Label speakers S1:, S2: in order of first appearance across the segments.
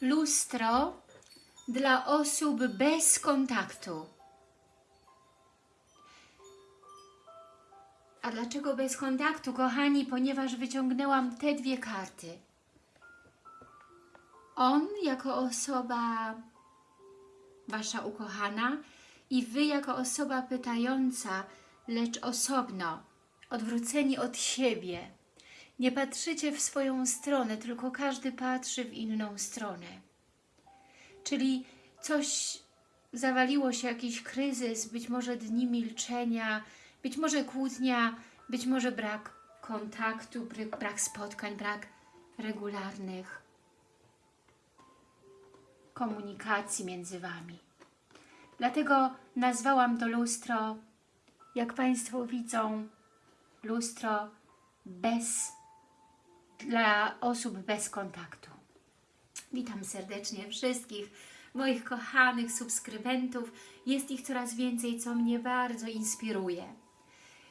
S1: Lustro dla osób bez kontaktu. A dlaczego bez kontaktu, kochani? Ponieważ wyciągnęłam te dwie karty. On jako osoba Wasza ukochana i Wy jako osoba pytająca, lecz osobno, odwróceni od siebie. Nie patrzycie w swoją stronę, tylko każdy patrzy w inną stronę. Czyli coś zawaliło się, jakiś kryzys, być może dni milczenia, być może kłótnia, być może brak kontaktu, brak, spotkań, brak regularnych komunikacji między Wami. Dlatego nazwałam to lustro, jak Państwo widzą, lustro bez, dla osób bez kontaktu. Witam serdecznie wszystkich moich kochanych subskrybentów. Jest ich coraz więcej, co mnie bardzo inspiruje.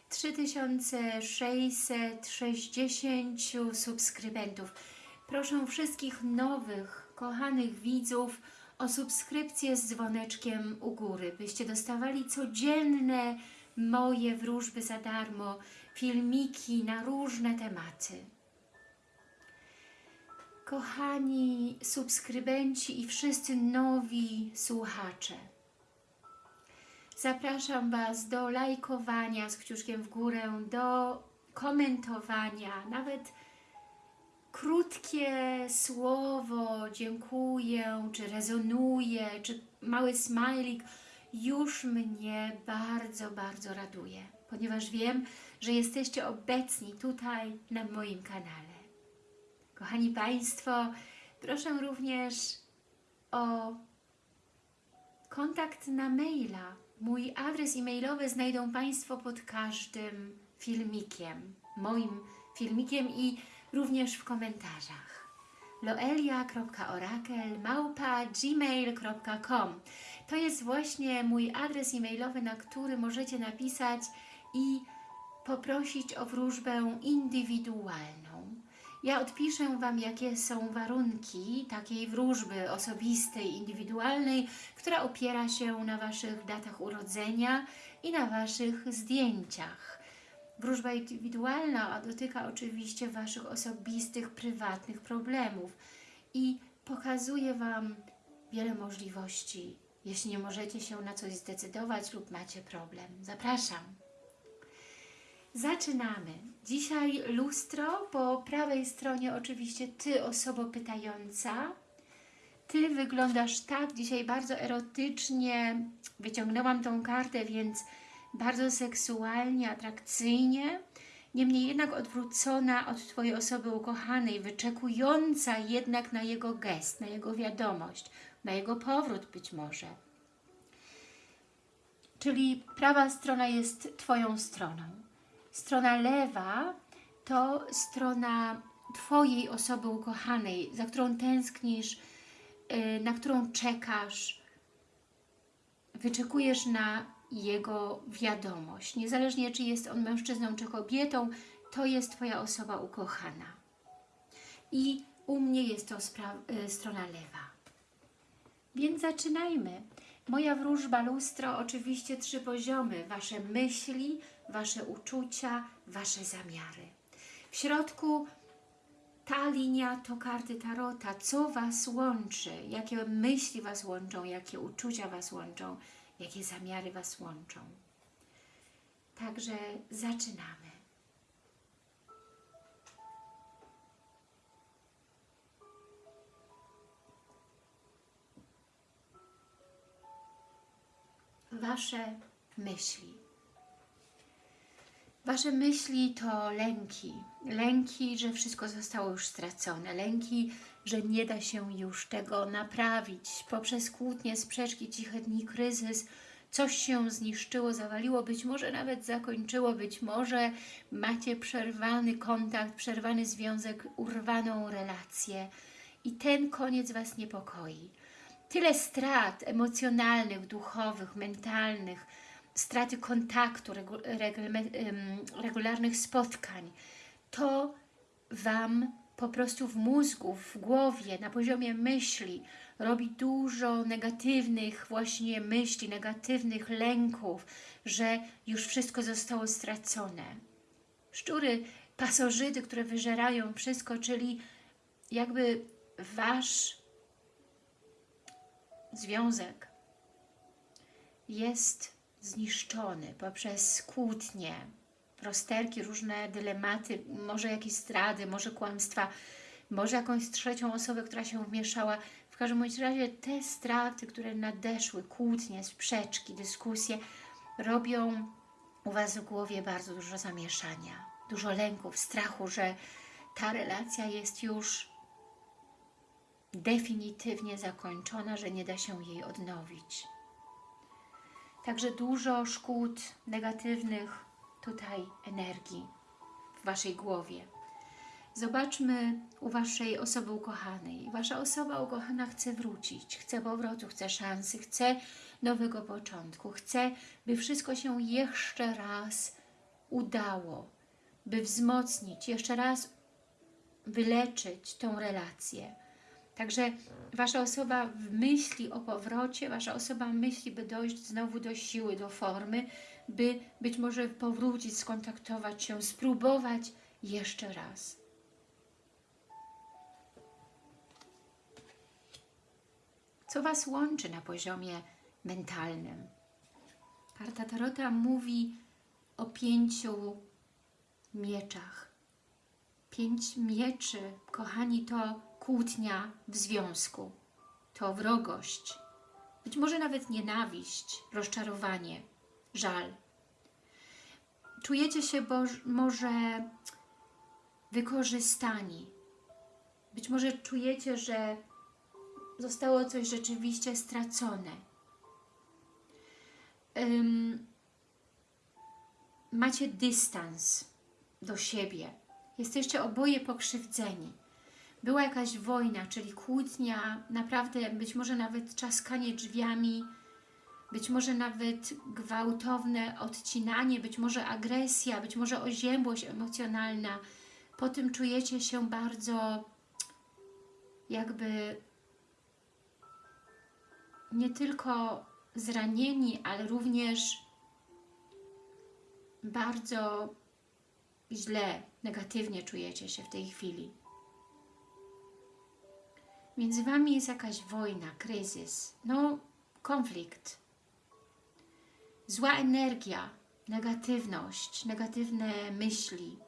S1: 3660 subskrybentów. Proszę wszystkich nowych, kochanych widzów o subskrypcję z dzwoneczkiem u góry, byście dostawali codzienne moje wróżby za darmo, filmiki na różne tematy. Kochani subskrybenci i wszyscy nowi słuchacze, zapraszam Was do lajkowania z kciuczkiem w górę, do komentowania, nawet krótkie słowo dziękuję, czy rezonuje, czy mały smajlik już mnie bardzo, bardzo raduje, ponieważ wiem, że jesteście obecni tutaj na moim kanale. Kochani Państwo, proszę również o kontakt na maila. Mój adres e-mailowy znajdą Państwo pod każdym filmikiem, moim filmikiem i również w komentarzach. loelia.orakel.gmail.com To jest właśnie mój adres e-mailowy, na który możecie napisać i poprosić o wróżbę indywidualną. Ja odpiszę Wam, jakie są warunki takiej wróżby osobistej, indywidualnej, która opiera się na Waszych datach urodzenia i na Waszych zdjęciach. Wróżba indywidualna dotyka oczywiście Waszych osobistych, prywatnych problemów i pokazuje Wam wiele możliwości, jeśli nie możecie się na coś zdecydować lub macie problem. Zapraszam! Zaczynamy. Dzisiaj lustro, po prawej stronie oczywiście Ty, osobo pytająca. Ty wyglądasz tak, dzisiaj bardzo erotycznie, wyciągnęłam tą kartę, więc bardzo seksualnie, atrakcyjnie, niemniej jednak odwrócona od Twojej osoby ukochanej, wyczekująca jednak na jego gest, na jego wiadomość, na jego powrót być może. Czyli prawa strona jest Twoją stroną. Strona lewa to strona Twojej osoby ukochanej, za którą tęsknisz, na którą czekasz, wyczekujesz na jego wiadomość. Niezależnie czy jest on mężczyzną czy kobietą, to jest Twoja osoba ukochana. I u mnie jest to strona lewa. Więc zaczynajmy. Moja wróżba lustro, oczywiście trzy poziomy. Wasze myśli, Wasze uczucia, Wasze zamiary. W środku ta linia to karty Tarota. Co Was łączy? Jakie myśli Was łączą? Jakie uczucia Was łączą? Jakie zamiary Was łączą? Także zaczynamy. Wasze myśli. Wasze myśli to lęki. Lęki, że wszystko zostało już stracone. Lęki, że nie da się już tego naprawić. Poprzez kłótnie, sprzeczki, ciche dni, kryzys, coś się zniszczyło, zawaliło, być może nawet zakończyło, być może macie przerwany kontakt, przerwany związek, urwaną relację i ten koniec Was niepokoi. Tyle strat emocjonalnych, duchowych, mentalnych, straty kontaktu, regularnych spotkań, to Wam po prostu w mózgu, w głowie, na poziomie myśli robi dużo negatywnych właśnie myśli, negatywnych lęków, że już wszystko zostało stracone. Szczury, pasożyty, które wyżerają wszystko, czyli jakby Wasz związek jest zniszczony poprzez kłótnie, rozterki, różne dylematy, może jakieś zdrady, może kłamstwa, może jakąś trzecią osobę, która się wmieszała. W każdym bądź razie te straty, które nadeszły, kłótnie, sprzeczki, dyskusje, robią u Was w głowie bardzo dużo zamieszania, dużo lęków, strachu, że ta relacja jest już definitywnie zakończona, że nie da się jej odnowić. Także dużo szkód negatywnych tutaj energii w Waszej głowie. Zobaczmy u Waszej osoby ukochanej. Wasza osoba ukochana chce wrócić, chce powrotu, chce szansy, chce nowego początku, chce, by wszystko się jeszcze raz udało, by wzmocnić, jeszcze raz wyleczyć tą relację. Także Wasza osoba myśli o powrocie, Wasza osoba myśli, by dojść znowu do siły, do formy, by być może powrócić, skontaktować się, spróbować jeszcze raz. Co Was łączy na poziomie mentalnym? Karta Tarota mówi o pięciu mieczach. Pięć mieczy, kochani, to kłótnia w związku, to wrogość, być może nawet nienawiść, rozczarowanie, żal. Czujecie się może wykorzystani. Być może czujecie, że zostało coś rzeczywiście stracone. Um, macie dystans do siebie. Jesteście oboje pokrzywdzeni. Była jakaś wojna, czyli kłótnia, naprawdę być może nawet czaskanie drzwiami, być może nawet gwałtowne odcinanie, być może agresja, być może oziębłość emocjonalna. Po tym czujecie się bardzo jakby nie tylko zranieni, ale również bardzo źle, negatywnie czujecie się w tej chwili. Między Wami jest jakaś wojna, kryzys, no konflikt, zła energia, negatywność, negatywne myśli.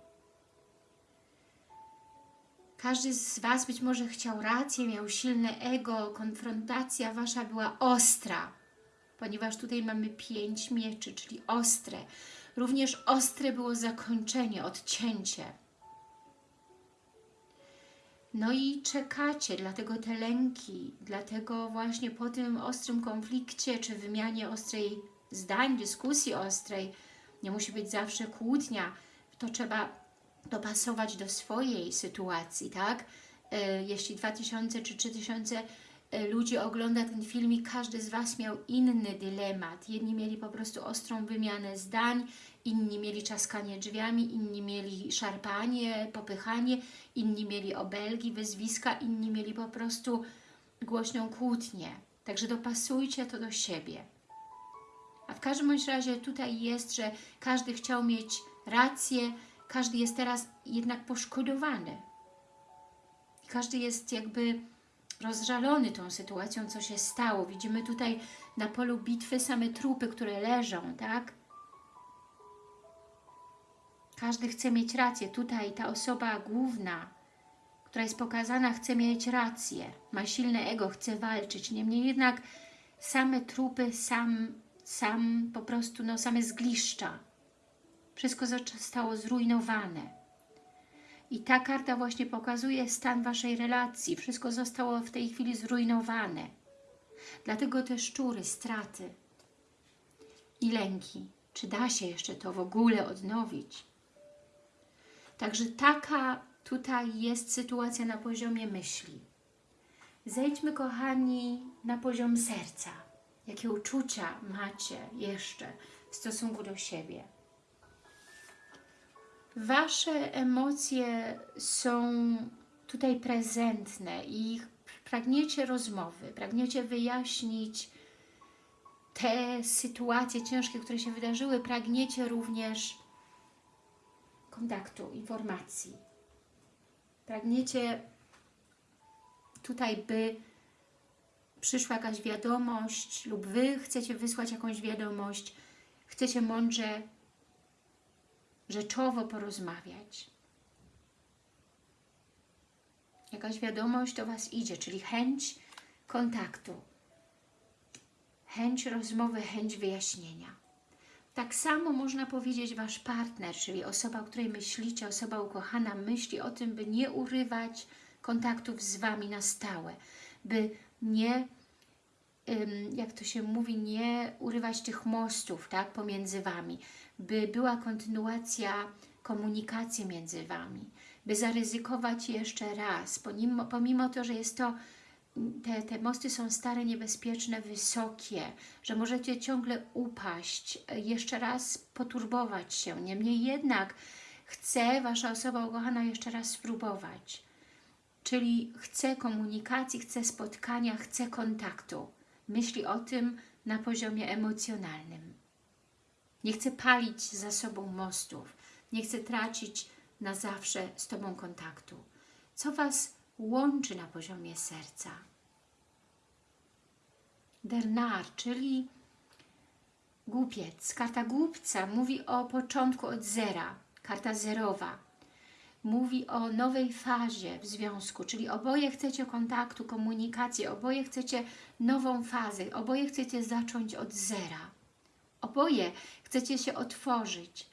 S1: Każdy z Was być może chciał rację, miał silne ego, konfrontacja Wasza była ostra, ponieważ tutaj mamy pięć mieczy, czyli ostre. Również ostre było zakończenie, odcięcie. No i czekacie, dlatego te lęki, dlatego właśnie po tym ostrym konflikcie, czy wymianie ostrej zdań, dyskusji ostrej, nie musi być zawsze kłótnia, to trzeba dopasować do swojej sytuacji, tak? E, jeśli 2000 czy 3000 e, ludzi ogląda ten filmik, każdy z Was miał inny dylemat. Jedni mieli po prostu ostrą wymianę zdań, inni mieli czaskanie drzwiami, inni mieli szarpanie, popychanie, inni mieli obelgi, wyzwiska, inni mieli po prostu głośną kłótnię. Także dopasujcie to do siebie. A w każdym bądź razie tutaj jest, że każdy chciał mieć rację, każdy jest teraz jednak poszkodowany. Każdy jest jakby rozżalony tą sytuacją, co się stało. Widzimy tutaj na polu bitwy same trupy, które leżą, tak? Każdy chce mieć rację. Tutaj ta osoba główna, która jest pokazana, chce mieć rację. Ma silne ego, chce walczyć. Niemniej jednak same trupy, sam, sam po prostu, no same zgliszcza. Wszystko zostało zrujnowane. I ta karta właśnie pokazuje stan Waszej relacji. Wszystko zostało w tej chwili zrujnowane. Dlatego te szczury, straty i lęki. Czy da się jeszcze to w ogóle odnowić? Także taka tutaj jest sytuacja na poziomie myśli. Zejdźmy, kochani, na poziom serca. Jakie uczucia macie jeszcze w stosunku do siebie? Wasze emocje są tutaj prezentne i pragniecie rozmowy, pragniecie wyjaśnić te sytuacje ciężkie, które się wydarzyły, pragniecie również kontaktu, informacji. Pragniecie tutaj, by przyszła jakaś wiadomość lub Wy chcecie wysłać jakąś wiadomość, chcecie mądrze, rzeczowo porozmawiać. Jakaś wiadomość do Was idzie, czyli chęć kontaktu, chęć rozmowy, chęć wyjaśnienia. Tak samo można powiedzieć Wasz partner, czyli osoba, o której myślicie, osoba ukochana, myśli o tym, by nie urywać kontaktów z Wami na stałe, by nie, jak to się mówi, nie urywać tych mostów tak, pomiędzy Wami, by była kontynuacja komunikacji między Wami, by zaryzykować jeszcze raz, pomimo, pomimo to, że jest to te, te mosty są stare, niebezpieczne, wysokie, że możecie ciągle upaść, jeszcze raz poturbować się. Niemniej jednak chce Wasza osoba ukochana jeszcze raz spróbować. Czyli chce komunikacji, chce spotkania, chce kontaktu. Myśli o tym na poziomie emocjonalnym. Nie chce palić za sobą mostów. Nie chce tracić na zawsze z Tobą kontaktu. Co Was łączy na poziomie serca? Dernar, czyli głupiec. Karta głupca mówi o początku od zera. Karta zerowa mówi o nowej fazie w związku, czyli oboje chcecie kontaktu, komunikacji, oboje chcecie nową fazę, oboje chcecie zacząć od zera. Oboje chcecie się otworzyć,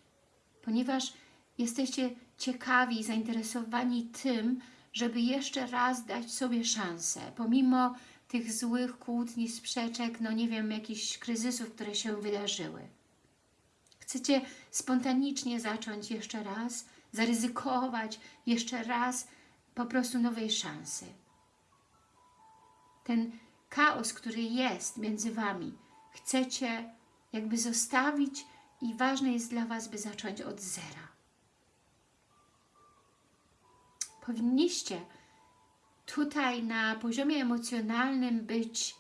S1: ponieważ jesteście ciekawi, zainteresowani tym, żeby jeszcze raz dać sobie szansę, pomimo tych złych kłótni, sprzeczek, no nie wiem, jakichś kryzysów, które się wydarzyły. Chcecie spontanicznie zacząć jeszcze raz, zaryzykować jeszcze raz po prostu nowej szansy. Ten chaos, który jest między Wami, chcecie jakby zostawić i ważne jest dla Was, by zacząć od zera. Powinniście tutaj na poziomie emocjonalnym być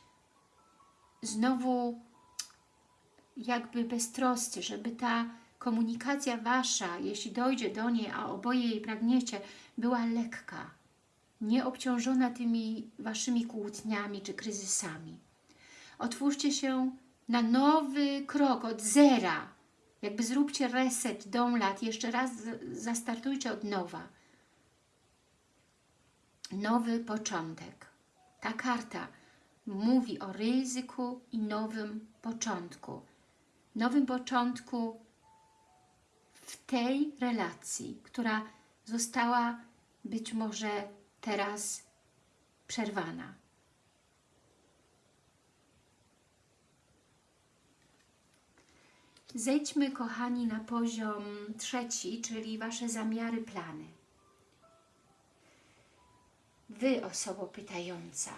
S1: znowu jakby beztroscy, żeby ta komunikacja Wasza, jeśli dojdzie do niej, a oboje jej pragniecie, była lekka, nie obciążona tymi Waszymi kłótniami czy kryzysami. Otwórzcie się na nowy krok od zera, jakby zróbcie reset dom lat, jeszcze raz zastartujcie od nowa nowy początek. Ta karta mówi o ryzyku i nowym początku. Nowym początku w tej relacji, która została być może teraz przerwana. Zejdźmy, kochani, na poziom trzeci, czyli Wasze zamiary, plany. Wy, osobo pytająca.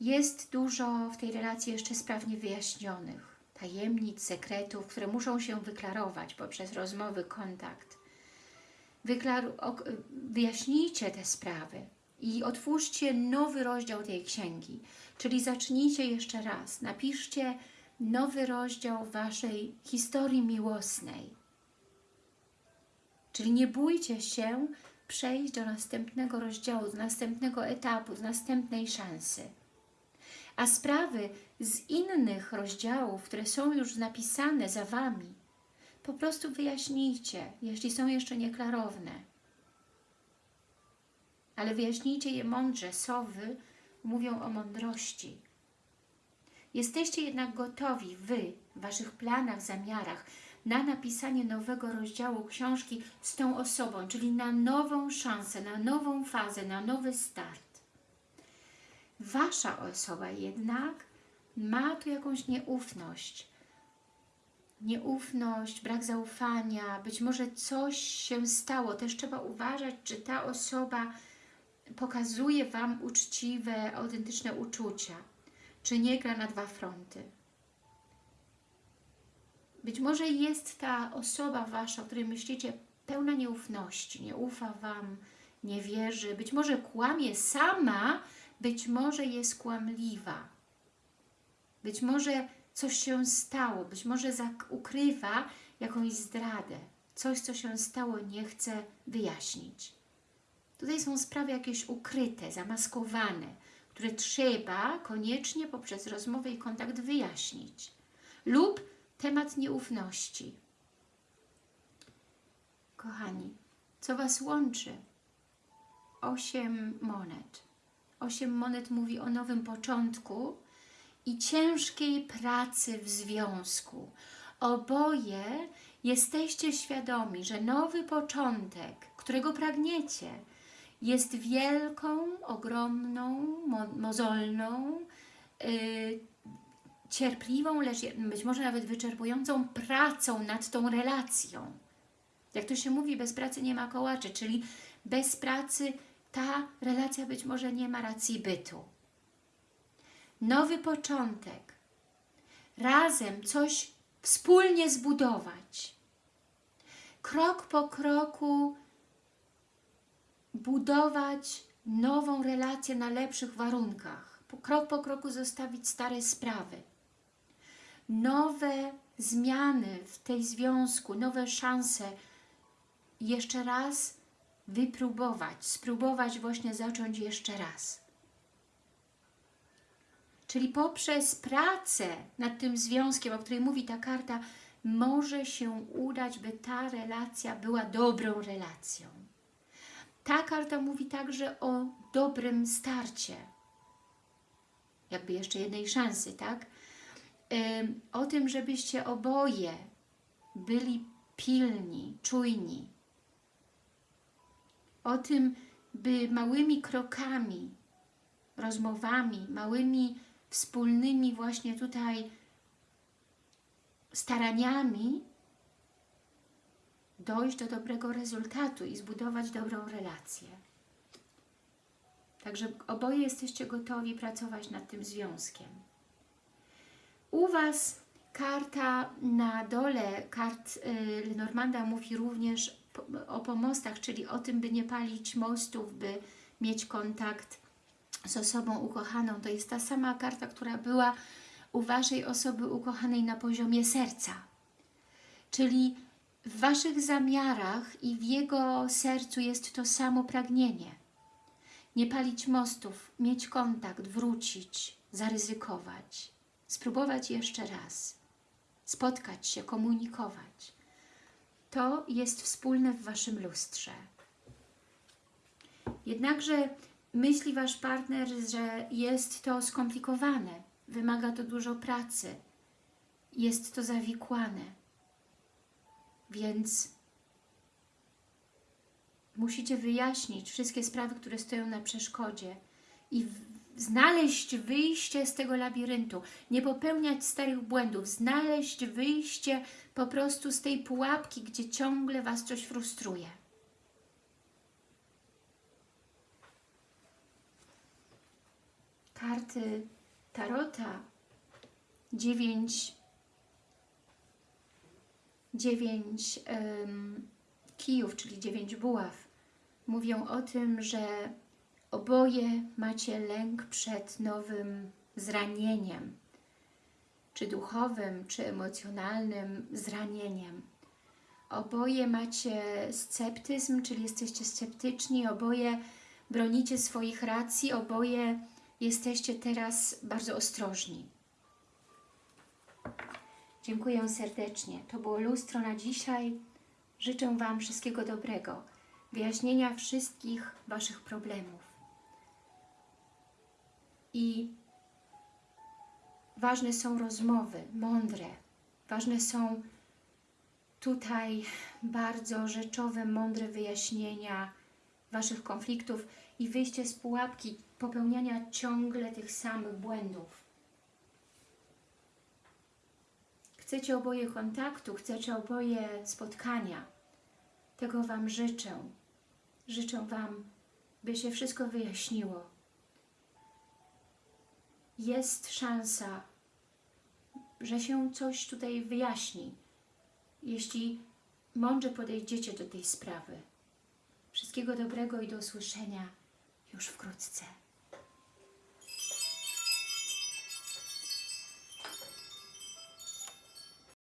S1: Jest dużo w tej relacji jeszcze spraw niewyjaśnionych, tajemnic, sekretów, które muszą się wyklarować poprzez rozmowy, kontakt. Wyklaru wyjaśnijcie te sprawy i otwórzcie nowy rozdział tej księgi, czyli zacznijcie jeszcze raz, napiszcie nowy rozdział Waszej historii miłosnej. Czyli nie bójcie się przejść do następnego rozdziału, do następnego etapu, z następnej szansy. A sprawy z innych rozdziałów, które są już napisane za Wami, po prostu wyjaśnijcie, jeśli są jeszcze nieklarowne. Ale wyjaśnijcie je mądrze. Sowy mówią o mądrości. Jesteście jednak gotowi, Wy, w Waszych planach, zamiarach, na napisanie nowego rozdziału książki z tą osobą, czyli na nową szansę, na nową fazę, na nowy start. Wasza osoba jednak ma tu jakąś nieufność. Nieufność, brak zaufania, być może coś się stało. Też trzeba uważać, czy ta osoba pokazuje Wam uczciwe, autentyczne uczucia, czy nie gra na dwa fronty. Być może jest ta osoba Wasza, o której myślicie, pełna nieufności, nie ufa Wam, nie wierzy, być może kłamie sama, być może jest kłamliwa. Być może coś się stało, być może ukrywa jakąś zdradę. Coś, co się stało, nie chce wyjaśnić. Tutaj są sprawy jakieś ukryte, zamaskowane, które trzeba koniecznie poprzez rozmowę i kontakt wyjaśnić. Lub temat nieufności. Kochani, co Was łączy? Osiem monet. Osiem monet mówi o nowym początku i ciężkiej pracy w związku. Oboje jesteście świadomi, że nowy początek, którego pragniecie, jest wielką, ogromną, mo mozolną, yy, cierpliwą, lecz być może nawet wyczerpującą pracą nad tą relacją. Jak to się mówi, bez pracy nie ma kołaczy, czyli bez pracy ta relacja być może nie ma racji bytu. Nowy początek. Razem coś wspólnie zbudować. Krok po kroku budować nową relację na lepszych warunkach. Krok po kroku zostawić stare sprawy. Nowe zmiany w tej związku, nowe szanse jeszcze raz wypróbować, spróbować właśnie zacząć jeszcze raz. Czyli poprzez pracę nad tym związkiem, o której mówi ta karta, może się udać, by ta relacja była dobrą relacją. Ta karta mówi także o dobrym starcie. Jakby jeszcze jednej szansy, tak? O tym, żebyście oboje byli pilni, czujni. O tym, by małymi krokami, rozmowami, małymi wspólnymi właśnie tutaj staraniami dojść do dobrego rezultatu i zbudować dobrą relację. Także oboje jesteście gotowi pracować nad tym związkiem. U Was karta na dole, kart y, Lenormanda mówi również o pomostach, czyli o tym, by nie palić mostów, by mieć kontakt z osobą ukochaną. To jest ta sama karta, która była u Waszej osoby ukochanej na poziomie serca. Czyli w Waszych zamiarach i w jego sercu jest to samo pragnienie. Nie palić mostów, mieć kontakt, wrócić, zaryzykować, spróbować jeszcze raz, spotkać się, komunikować. To jest wspólne w Waszym lustrze. Jednakże myśli Wasz partner, że jest to skomplikowane, wymaga to dużo pracy, jest to zawikłane, więc musicie wyjaśnić wszystkie sprawy, które stoją na przeszkodzie i znaleźć wyjście z tego labiryntu, nie popełniać starych błędów, znaleźć wyjście po prostu z tej pułapki, gdzie ciągle Was coś frustruje. Karty Tarota dziewięć dziewięć um, kijów, czyli dziewięć buław, mówią o tym, że oboje macie lęk przed nowym zranieniem, czy duchowym, czy emocjonalnym zranieniem. Oboje macie sceptyzm, czyli jesteście sceptyczni, oboje bronicie swoich racji, oboje jesteście teraz bardzo ostrożni. Dziękuję serdecznie. To było lustro na dzisiaj. Życzę Wam wszystkiego dobrego, wyjaśnienia wszystkich Waszych problemów. I ważne są rozmowy, mądre. Ważne są tutaj bardzo rzeczowe, mądre wyjaśnienia Waszych konfliktów i wyjście z pułapki popełniania ciągle tych samych błędów. Chcecie oboje kontaktu, chcecie oboje spotkania. Tego Wam życzę. Życzę Wam, by się wszystko wyjaśniło. Jest szansa, że się coś tutaj wyjaśni, jeśli mądrze podejdziecie do tej sprawy. Wszystkiego dobrego i do usłyszenia już wkrótce.